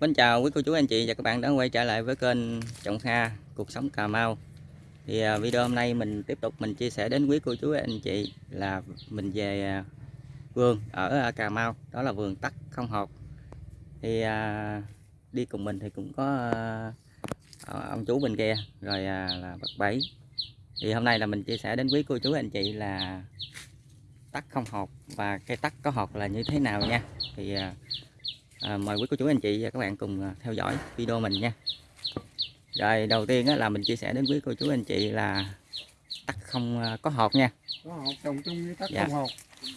Mến chào quý cô chú, anh chị và các bạn đã quay trở lại với kênh Trọng Kha, Cuộc Sống Cà Mau. Thì à, video hôm nay mình tiếp tục mình chia sẻ đến quý cô chú, anh chị là mình về à, vườn ở à, Cà Mau, Đó là vườn tắc không hột. Thì đi cùng mình thì cũng có ông chú bên kia, rồi là bậc Bảy. Thì hôm nay là mình chia sẻ đến quý cô chú, anh chị là tắc không hột và cây tắc có hột là như thế nào nha. Thì à, à, mời quý cô chú anh chị và các bạn cùng à, theo dõi video mình nha. Rồi đầu tiên á, là mình chia sẻ đến quý cô chú anh chị là tắc không à, có hột nha. Có hột trồng chung với tắc Dạ. không hột.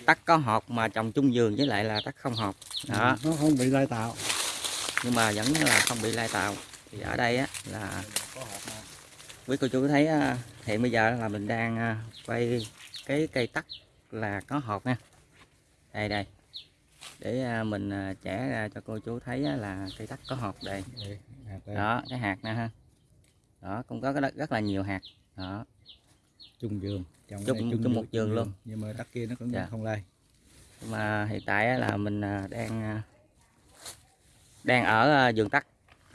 Tắc có hột mà trồng chung vườn với lại là tắc không hột. Đó. Nó không bị lai tạo. Nhưng mà vẫn là không bị lai tạo. Thì ở đây á là quý cô chú thấy á, hiện bây giờ là mình đang à, quay cái cây tắc là có hột nha. Đây đây để à, mình à, trẻ ra cho cô chú thấy là cây tắc có hột đây. Đó cái hạt nè ha. Đó cũng có rất, rất là nhiều hạt. Đó. Chung giường trồng Chung- này chung một giường luôn. nhưng mà tắc kia nó cũng Dạ. không lai. Mà hiện tại là mình à, đang à, đang ở à, vườn tắc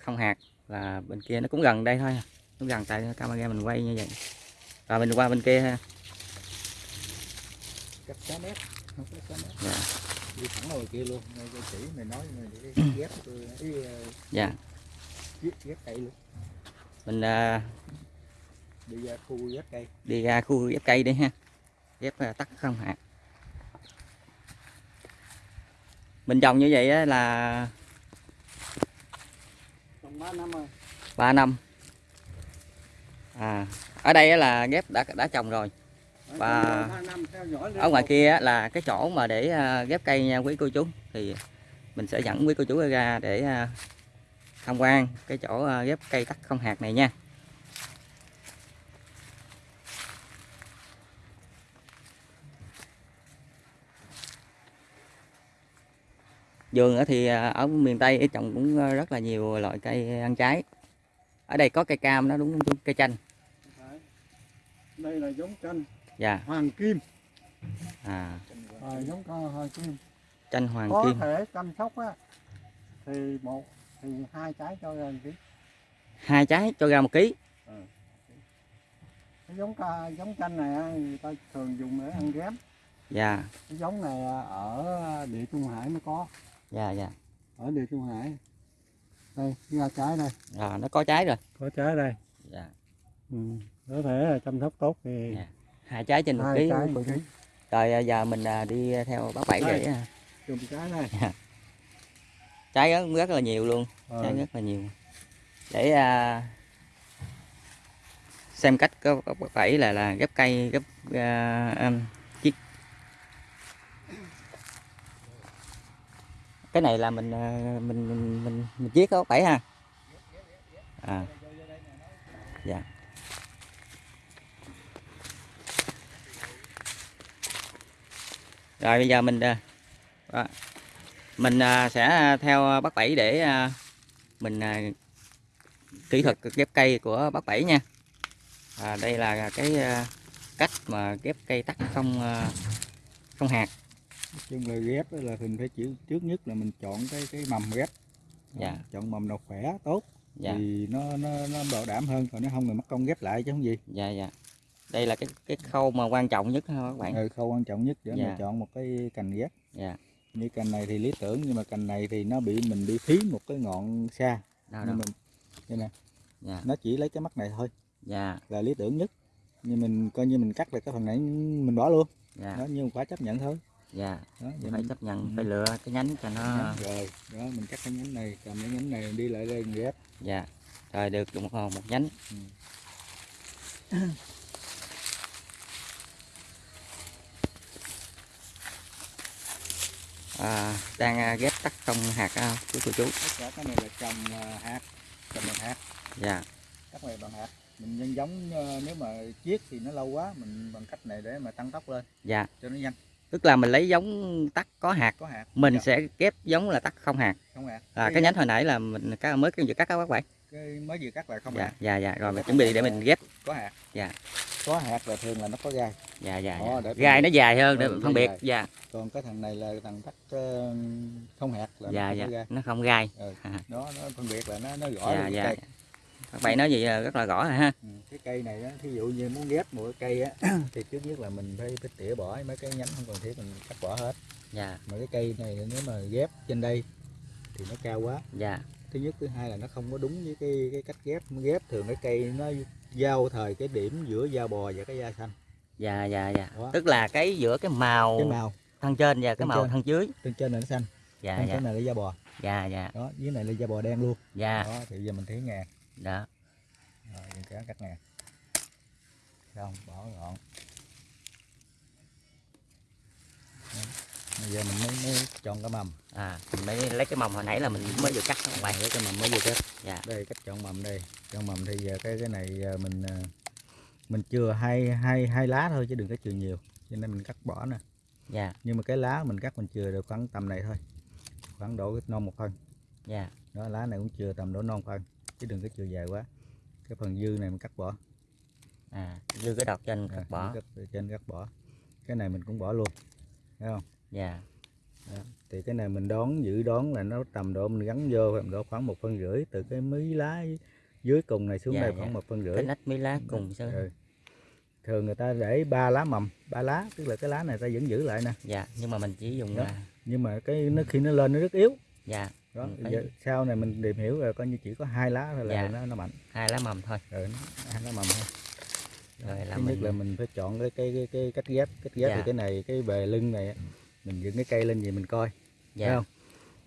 không hạt. Là bên kia nó cũng gần đây thôi. Nó gần tại camera mình quay như vậy. Rồi mình qua bên kia ha. Cách 6 mét không có 6 mét dạ đi thẳng ngoài kia luôn ngay cái chỉ mày nói mày để ghép tôi cái ờ, dạ. ghép ghép cây luôn. Mình à, đi ra khu ghép cây. đi ra khu ghép cây đi ha. Ghép à, tắc không hạt mình trồng như vậy á là 3 năm rồi. 3 năm. À ở đây á là ghép đã đã trồng rồi và ở ngoài kia là cái chỗ mà để à, ghép cây nha, quý cô chú, thì mình sẽ dẫn quý cô chú ra để à, tham quan cái chỗ à, ghép cây tắc không hạt này nha. Vườn thì ở miền Tây trồng cũng rất là nhiều loại cây ăn trái. Ở đây có cây cam nó đúng không chú? cây chanh. Đây là giống chanh dạ. Hoàng kim. À. À, giống con hoàng kim. Chanh hoàng có kim. thể chăm sóc á thì một thì hai trái cho ra một ký. Hai trái cho ra một ký. Cái giống ca giống chanh này người ta thường dùng để ăn ghém. Dạ. Cái giống này ở địa trung hải mới có. Dạ dạ. Ở địa trung hải. Đây ra trái đây. Rồi nó có trái rồi. Có trái đây. Dạ. Ừ. có thể là chăm sóc tốt thì Dạ. Hai trái trên một ký. rồi à, giờ mình à, đi theo bác bảy để trái đây trái rất, rất là nhiều luôn. Ờ, trái rất là nhiều. Để à, xem cách có bác bảy là là ghép cây ghép um, chiếc. Cái này là mình mình mình mình, mình chiết có bác bảy ha? À. Dạ rồi bây giờ mình à, đó. mình à, sẽ theo bác bảy để à, mình kỹ thuật ghép cây của bác bảy nha. À, đây là cái cách mà ghép cây tắc không không hạt. Chung là ghép là mình phải chịu trước nhất là mình chọn cái cái mầm ghép. Dạ. chọn mầm nào khỏe tốt. Dạ. Thì nó nó nó bảo đảm hơn còn nếu không thì mất công ghép lại chứ không gì. Dạ dạ đây là cái cái khâu mà quan trọng nhất ha các bạn? Ừ, khâu quan trọng nhất để Dạ. mà chọn một cái cành ghép. Dạ. Như cành này thì lý tưởng nhưng mà cành này thì nó bị mình bị phí một cái ngọn xa. Đâu nên đâu. mình đây nè dạ. nó chỉ lấy cái mắt này thôi. Dạ. Là lý tưởng nhất. Nhưng mình coi như mình cắt được cái phần này mình bỏ luôn. Dạ. Đó nhưng phải chấp nhận thôi. Dạ. Đó vậy phải mình- chấp nhận Ừ. phải lựa cái nhánh cho nó rồi. Đó mình cắt cái nhánh này cầm cái nhánh này đi lại đây mình ghép. Dạ. Rồi được một một nhánh. Ừ. à, đang à, ghép tắc không hạt à, của cô chú. Tất cả cái này là trồng hạt trồng bằng hạt. Dạ. Cắt này bằng hạt. Mình nhân giống ờ, nếu mà chiết thì nó lâu quá mình bằng cách này để mà tăng tốc lên. Dạ. Cho nó nhanh. Tức là mình lấy giống tắc có hạt. Có hạt. Mình Dạ, sẽ ghép giống là tắc không hạt. Không hạt. Là cái nhánh hồi nãy là mình mới cái vừa cắt các bác bảy cái mới vừa cắt lại không dạ hạt dạ dạ rồi mình chuẩn bị để mình ghép. Có hạt. Dạ. có hạt là thường là nó có gai. Dạ dạ, Đó, dạ. phân gai nó dài hơn để phân biệt dài. dạ. Còn cái thằng này là thằng thắt ờ, không hạt là dạ nó không dạ. gai. Nó không gai. Ừ. À. nó nó phân biệt là nó nó gõ dạ dạ. cây. Các bạn nói gì là rất là rõ rồi ha. Ừ. cái cây này đó thí dụ như muốn ghép một cái cây á thì trước nhất là mình phải, phải tỉa bỏ mấy cái nhánh không cần thiết mình cắt bỏ hết. Dạ. Mà cái cây này nếu mà ghép trên đây thì nó cao quá. Dạ thứ nhất thứ hai là nó không có đúng với cái cái cách ghép. Ghép thường cái cây nó giao thời cái điểm giữa da bò và cái da xanh. Dạ dạ dạ. Đó. tức là cái giữa cái màu cái màu. thân trên và cái Thân màu trên. thân dưới. Trên trên này nó xanh. Dạ trên dạ. cái này là da bò. Dạ dạ. Đó dưới này là da bò đen luôn. Dạ. Đó thì giờ mình thấy ngàn đó rồi mình kéo cắt ngàn xong bỏ gọn. Bây giờ mình mới, mới chọn cái mầm. À mình mới lấy cái mồng hồi nãy là mình mới vừa cắt các bạn lấy cái mầm mới vừa cắt. Dạ. Đây cách chọn mầm đây. Chọn mầm thì giờ cái cái này mình à, mình chừa hai hai hai lá thôi chứ đừng có chừa nhiều. Cho nên mình cắt bỏ nè. Dạ. Nhưng mà cái lá mình cắt mình chừa được khoảng tầm này thôi. Khoảng độ non một phân. Dạ. Đó lá này cũng chừa tầm độ non phân chứ đừng có chừa dài quá. Cái phần dư này mình cắt bỏ. À dư cái đọt trên À, cắt bỏ. trên cắt bỏ. Cái này mình cũng bỏ luôn. Thấy không dạ. Thì cái này mình đón dự đoán là nó tầm độ mình gắn vô tầm độ khoảng một phân rưỡi từ cái mí lá dưới cùng này xuống Dạ, đây dạ. khoảng một phân rưỡi. Cái nách mấy lá cùng sao Ừ. thường người ta để ba lá mầm ba lá tức là cái lá này ta vẫn giữ lại nè. Dạ nhưng mà mình chỉ dùng Đó. là nhưng mà cái nó khi nó lên nó rất yếu. Dạ đó Ừ, phải- giờ, sau này mình tìm hiểu rồi coi như chỉ có hai lá thôi là Dạ. nó nó mạnh. Hai lá mầm thôi. Nó, hai lá mầm thôi. Rồi là thứ nhất mình là mình phải chọn cái cái cái, cái cách ghép. Cách ghép Dạ. thì cái này cái bề lưng này mình dựng cái cây lên gì mình coi dạ. thấy không?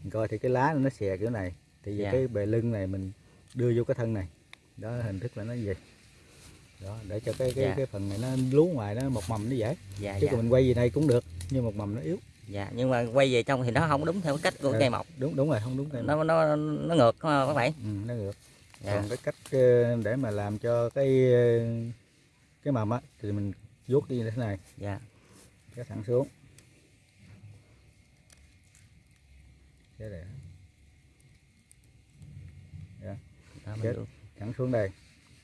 Mình coi thì cái lá nó xè kiểu này thì Dạ. cái bề lưng này mình đưa vô cái thân này. Đó hình thức là nó gì đó để cho cái cái Dạ. cái phần này nó lú ngoài nó một mầm nó dễ. Dạ chứ dạ. còn mình quay gì đây cũng được nhưng một mầm nó yếu. Dạ nhưng mà quay về trong thì nó không đúng theo cái cách của Ừ. cây mọc. đúng đúng rồi không đúng cây nó nó nó ngược không các bạn ừ, nó ngược. Dạ. Còn cái cách ờ, để mà làm cho cái ờ, cái mầm á thì mình vuốt đi như thế này. Dạ. Cái thẳng xuống cái này đó, mình Chết. được. thẳng xuống đây.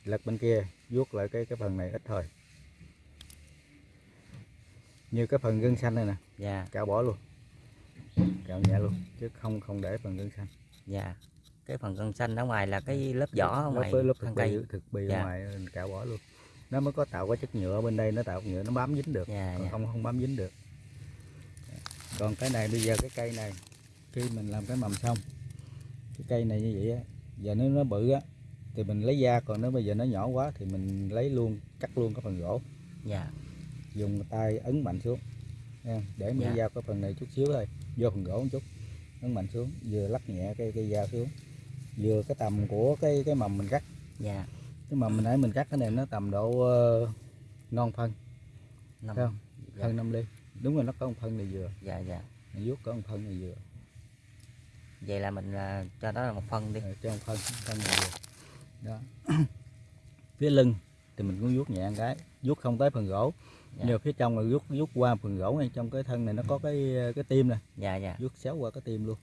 Lật bên kia vuốt lại cái cái phần này ít thôi. Như cái phần gân xanh này nè. Dạ. Cạo bỏ luôn. Cạo nhẹ luôn chứ không không để phần gân xanh. Dạ. Cái phần gân xanh ở ngoài là cái lớp vỏ ở lớp ngoài lớp thân thực cây. bì thực bì Dạ. ngoài cạo bỏ luôn. Nó mới có tạo cái chất nhựa bên đây nó tạo nhựa nó bám dính được. Dạ còn dạ. không không bám dính được. Còn cái này bây giờ cái cây này khi mình làm cái mầm xong cái cây này như vậy á giờ nếu nó bự á thì mình lấy da còn nếu bây giờ nó nhỏ quá thì mình lấy luôn cắt luôn cái phần gỗ. Dạ. Dùng tay ấn mạnh xuống để mới Dạ. dao cái phần này chút xíu thôi vô phần gỗ một chút ấn mạnh xuống vừa lắc nhẹ cái cây dao xuống vừa cái tầm của cái cái mầm mình cắt. Dạ. Cái mầm mình nãy mình cắt cái này nó tầm độ ờ, non phân năm. không? dạ, phân năm ly. Đúng rồi nó có một phân này vừa. Dạ dạ. Mình vuốt có một phân này vừa vậy là mình là cho đó là một phân đi. Rồi, cho một phân phân này vừa đó. Phía lưng thì mình cũng vuốt nhẹ một cái vuốt không tới phần gỗ. Dạ. nhưng phía trong là vuốt vuốt qua phần gỗ ngay trong cái thân này nó có cái cái tim nè. Dạ dạ. Vuốt xéo qua cái tim luôn.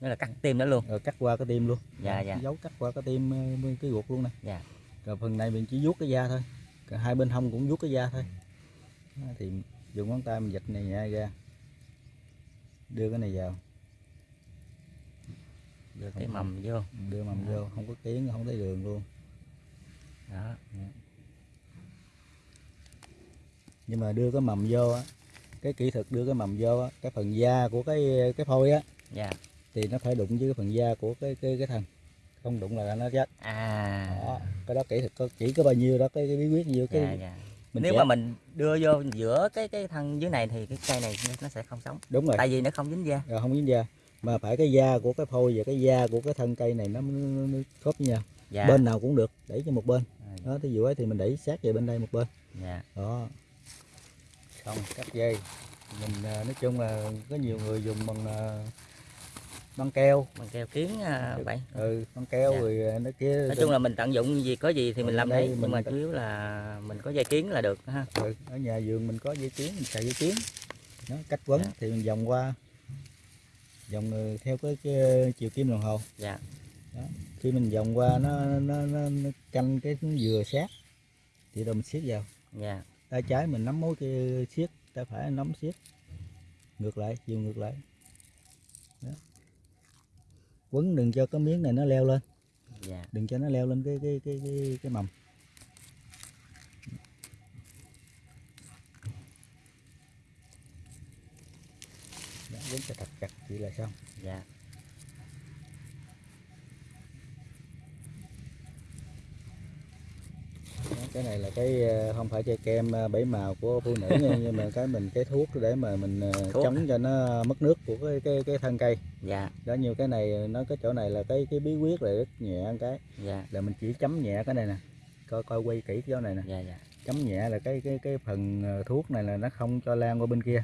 Đó là cắt tim đó luôn. Rồi cắt qua cái tim luôn. Dạ, dạ. dấu cắt qua cái tim ờ, cái ruột luôn nè. Dạ. rồi phần này mình chỉ vuốt cái da thôi. Còn hai bên hông cũng vuốt cái da thôi. Thì dùng ngón tay mình dịch này nhẹ ra. Đưa cái này vào đưa cái mầm vô. Đưa mầm vô không có tiếng không thấy đường luôn. Đó. Nhưng mà đưa cái mầm vô á cái kỹ thuật đưa cái mầm vô á cái phần da của cái cái phôi á dạ. thì nó phải đụng với cái phần da của cái cái cái thân không đụng là nó chết. À. Đó cái đó kỹ thuật có chỉ có bao nhiêu đó cái, cái bí quyết nhiêu cái dạ dạ. mình nếu chẻ- mà mình đưa vô giữa cái cái thân dưới này thì cái cây này nó sẽ không sống. Đúng rồi. Tại vì nó không dính da. Rồi không dính da mà phải cái da của cái phôi và cái da của cái thân cây này nó, nó, nó khớp với nhau. Dạ. Bên nào cũng được đẩy cho một bên. À, đó thí dụ ấy thì mình đẩy sát về bên đây một bên. Dạ. Đó. Xong cắt dây. Mình à, nói chung là có nhiều người dùng bằng à, băng keo. Bằng keo kiến à, vậy. Ừ băng keo Dạ. rồi nó kia nói chung là mình tận dụng gì có gì thì mình Ở làm đây mình nhưng mà chủ yếu là mình có dây kiến là được ha. Ừ, ở nhà vườn mình có dây kiến mình xài dây kiến. Nó cách quấn Dạ. thì mình vòng qua vòng ừ, theo cái, cái chiều kim đồng hồ. Dạ. Khi mình vòng qua nó nó, nó, nó canh cái dừa sát thì mình siết vào. Dạ. Tay trái mình nắm mối kia siết tay phải nắm siết ngược lại chiều ngược lại. Đó. quấn đừng cho cái miếng này nó leo lên. Dạ. Đừng cho nó leo lên cái cái cái cái, cái mầm quấn cho thật chặt vậy là xong. Dạ. Cái này là cái ờ, không phải chơi kem ờ, bảy màu của phụ nữ nha nhưng mà cái mình cái thuốc để mà mình ờ, Thuốc. chống cho nó mất nước của cái cái cái thân cây. Dạ. Đó như cái này nó cái chỗ này là cái cái bí quyết là rất nhẹ cái. Dạ. Là mình chỉ chấm nhẹ cái này nè coi coi quay kỹ cái chỗ này nè. Dạ dạ. Chấm nhẹ là cái cái cái phần thuốc này là nó không cho lan qua bên kia.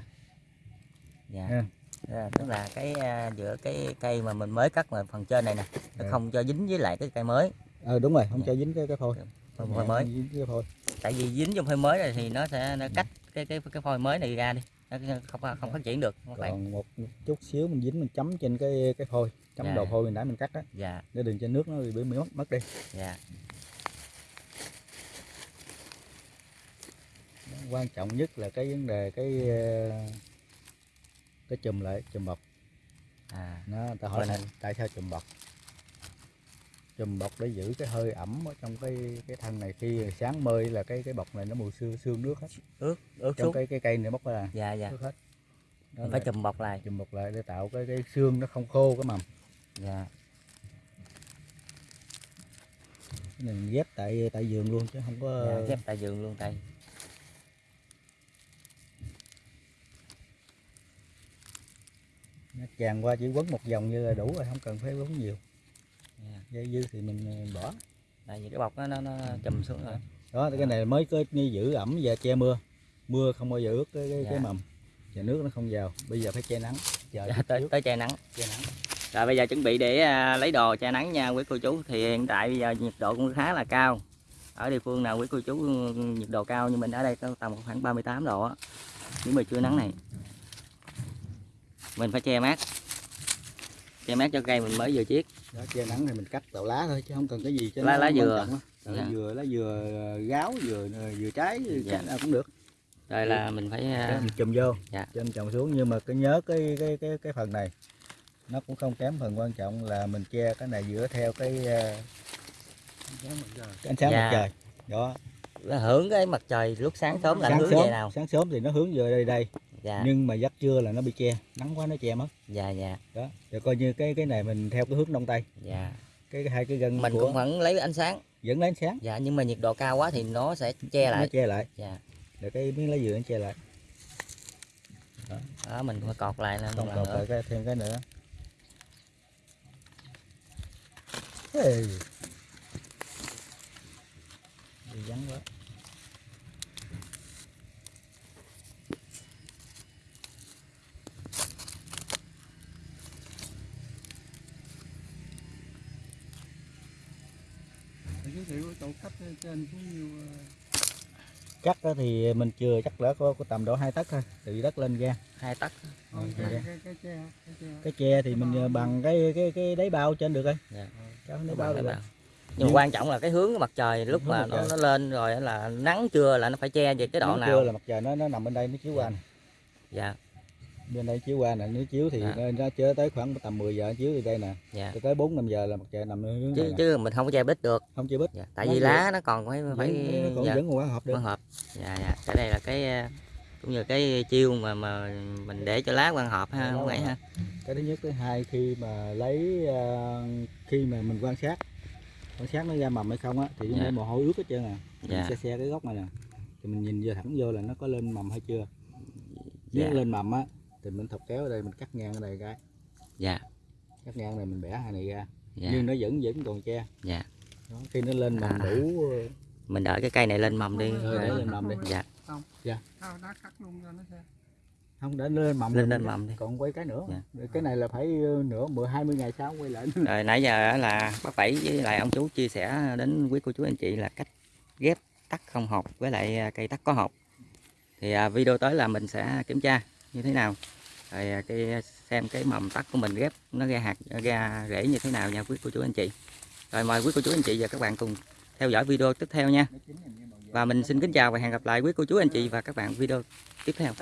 Dạ. Ha. Dạ, tức là cái à, giữa cái cây mà mình mới cắt mà phần trên này nè nó Dạ. không cho dính với lại cái cây mới. Ờ đúng rồi không Dạ. cho dính cái cái phôi. Nhẹ, phôi mới. không dính cái phôi. Tại vì dính trong phôi mới này thì nó sẽ nó cắt cái cái cái phôi mới này ra đi. Nó không không phát triển được các bạn còn một chút xíu mình dính mình chấm trên cái cái phôi chấm Dạ. đầu phôi mình nãy mình cắt á. Dạ. Để đừng cho nước nó bị mất mất đi. Dạ. Quan trọng nhất là cái vấn đề cái ờ, cái chùm lại chùm bọc. À. Nó ta hỏi tại, này. tại sao chùm bọc? Chùm bọc để giữ cái hơi ẩm ở trong cái cái thân này khi sáng mơi là cái cái bọc này nó mùi xương xương nước hết. Ướt ướt trong xuống. cái cái cây này bóc ra. Dạ dạ. Nước hết. Là phải chùm bọc lại. chùm bọc lại để tạo cái cái xương nó không khô cái mầm. Dạ. Cái này mình ghép tại tại giường luôn chứ không có dạ ghép tại giường luôn tay tràn qua chỉ quấn một vòng như là đủ rồi không cần phải quấn nhiều. Dây dư thì mình ờ, bỏ. Tại vì cái bọc nó nó, nó chùm xuống rồi. Đó cái này mới có như giữ ẩm và che mưa. Mưa không bao giờ ướt cái cái, cái Dạ. mầm. Và nước nó không vào. Bây giờ phải che nắng. Chờ dạ, tới tới che nắng. Che nắng. Rồi bây giờ chuẩn bị để à, lấy đồ che nắng nha quý cô chú. Thì hiện tại bây giờ nhiệt độ cũng khá là cao. Ở địa phương nào quý cô chú ừ, nhiệt độ cao? Như mình ở đây có tầm khoảng 38 độ á. Nhưng mà chưa nắng này mình phải che mát che mát cho cây mình mới vừa chiết đó, che nắng thì mình cắt tàu lá thôi chứ không cần cái gì cho Lá- nó lá dừa. lá Dạ. dừa lá dừa ờ, gáo dừa dừa trái Dạ. nào cũng được rồi là mình phải à, mình chùm vô Dạ. trên trồng xuống nhưng mà cái nhớ cái cái cái cái phần này nó cũng không kém phần quan trọng là mình che cái này dựa theo cái, ờ, cái ánh sáng Dạ. mặt trời đó hưởng cái mặt trời lúc sáng sớm là nó sáng hướng sớm về nào sáng sớm thì nó hướng về đây đây dạ. Nhưng mà giấc trưa là nó bị che nắng quá nó che mất. Dạ dạ. Đó rồi coi như cái cái này mình theo cái hướng đông tây. Dạ. Cái, hai cái gân mình của cũng vẫn lấy ánh sáng. Dẫn lấy ánh sáng. Dạ nhưng mà nhiệt độ cao quá thì nó sẽ che nó lại. che lại. Dạ. Rồi cái miếng lá dừa nó che lại. Đó. Mình phải cọt lại còn nữa lại cái thêm cái nữa. Ê. Bị vắng quá giới thiệu chỗ cách trên cũng nhiều cắt đó thì mình chưa chắc đã có, có tầm độ hai tấc thôi từ đất lên ra. Hai tấc. Ờ, cái, cái, cái tre cái tre. cái tre thì mình ờ, bằng cái cái cái đáy bao trên được rồi. Dạ. Kéo đáy bao được rồi. nhưng mà quan trọng là cái hướng của mặt trời lúc Hướng mà nó, trời. nó lên rồi á là nắng trưa là nó phải che về cái độ Nắng nào. trưa là mặt trời nó nó nằm bên đây nó chiếu qua dạ bên đây chiếu qua nè nếu chiếu thì Dạ. nó, chơi tới khoảng tầm 10 giờ chiếu từ đây nè. Dạ. Tới 4 5 giờ là mặt trời nằm hướng chứ chứ mình không có che bít được. Không chơi bít dạ. tại Nó vì lá nó còn phải phải vẫn, nó còn dạ, vẫn còn hộp được. Hộp dạ dạ. Cái đây là cái ờ, cũng như cái chiêu mà mà mình để cho lá quang hộp ha không vậy ha? Cái thứ nhất thứ hai khi mà lấy ờ, khi mà mình quan sát quan sát nó ra mầm hay không á thì Dạ. để mồ hôi ướt hết trơn à. Mình Dạ. xe xe cái gốc này nè. Thì mình nhìn vô thẳng vô là nó có lên mầm hay chưa. Nếu Dạ. lên mầm á thì mình thọc kéo ở đây mình cắt ngang ở đây cái. Dạ. Cắt ngang này mình bẻ hai này ra. Dạ. Nhưng nó vẫn vẫn còn che. Dạ. Đó, khi nó lên mầm À. đủ ờ, mình đợi cái cây này lên mầm đi. Rồi, để lên mầm đi. dạ. Thao đá cắt luôn cho nó xe không để lên mầm Lên lên mầm đi. còn quay cái nữa. Dạ. Cái này là phải ờ, nửa mười hai mươi ngày sau quay lại rồi nãy giờ là bác bảy với lại ông chú chia sẻ đến quý cô chú anh chị là cách ghép tắc không hộp với lại cây tắc có hộp. Thì video tới là mình sẽ kiểm tra như thế nào rồi à, cái à, xem cái mầm tắt của mình ghép, nó ra hạt ra rễ như thế nào nha quý cô chú anh chị. Rồi, mời quý cô chú anh chị và các bạn cùng theo dõi video tiếp theo nha. Và mình xin kính chào và hẹn gặp lại quý cô chú, anh chị và các bạn video tiếp theo.